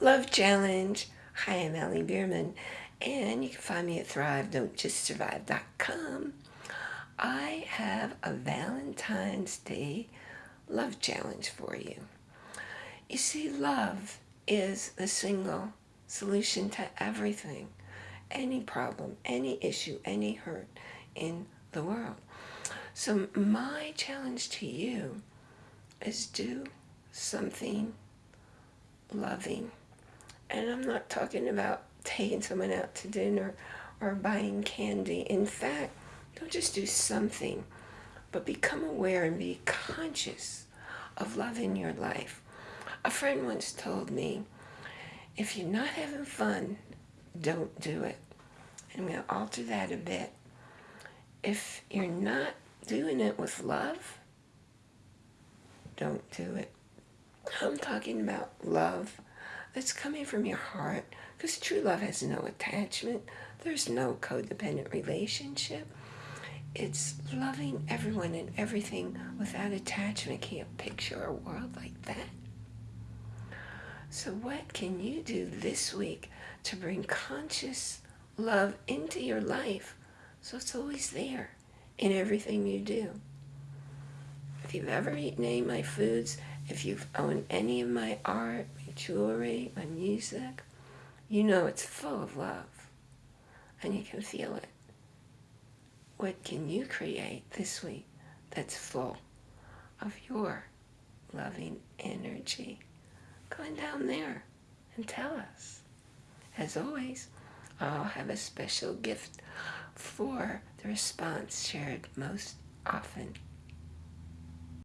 Love Challenge. Hi, I'm Allie Bierman, and you can find me at thrive.don'tjustsurvive.com. I have a Valentine's Day love challenge for you. You see, love is the single solution to everything, any problem, any issue, any hurt in the world. So my challenge to you is do something loving and I'm not talking about taking someone out to dinner or buying candy. In fact, don't just do something, but become aware and be conscious of love in your life. A friend once told me, if you're not having fun, don't do it. And I'm going to alter that a bit. If you're not doing it with love, don't do it. I'm talking about love that's coming from your heart because true love has no attachment. There's no codependent relationship. It's loving everyone and everything without attachment. Can you picture a world like that? So what can you do this week to bring conscious love into your life so it's always there in everything you do? If you've ever eaten any of my foods, if you've owned any of my art, jewelry, my music, you know it's full of love and you can feel it. What can you create this week that's full of your loving energy? Go on down there and tell us. As always, I'll have a special gift for the response shared most often